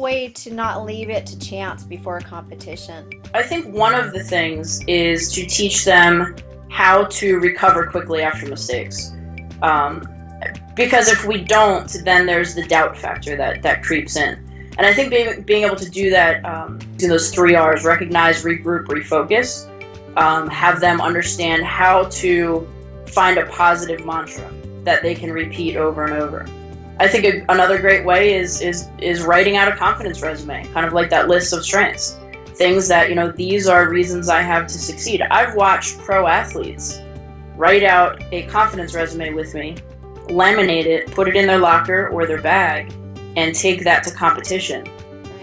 way to not leave it to chance before a competition? I think one of the things is to teach them how to recover quickly after mistakes. Um, because if we don't, then there's the doubt factor that, that creeps in. And I think being, being able to do that um, in those three R's recognize, regroup, refocus um, have them understand how to find a positive mantra that they can repeat over and over. I think a, another great way is is is writing out a confidence resume, kind of like that list of strengths, things that you know these are reasons I have to succeed. I've watched pro athletes write out a confidence resume with me, laminate it, put it in their locker or their bag, and take that to competition.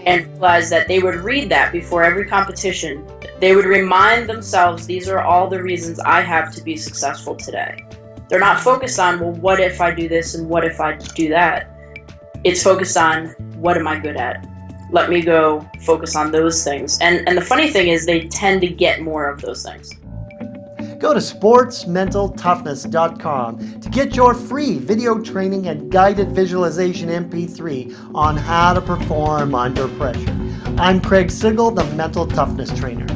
And realize that they would read that before every competition. They would remind themselves these are all the reasons I have to be successful today. They're not focused on, well, what if I do this and what if I do that? It's focused on, what am I good at? Let me go focus on those things. And, and the funny thing is, they tend to get more of those things. Go to sportsmentaltoughness.com to get your free video training and guided visualization MP3 on how to perform under pressure. I'm Craig Sigl, the Mental Toughness Trainer.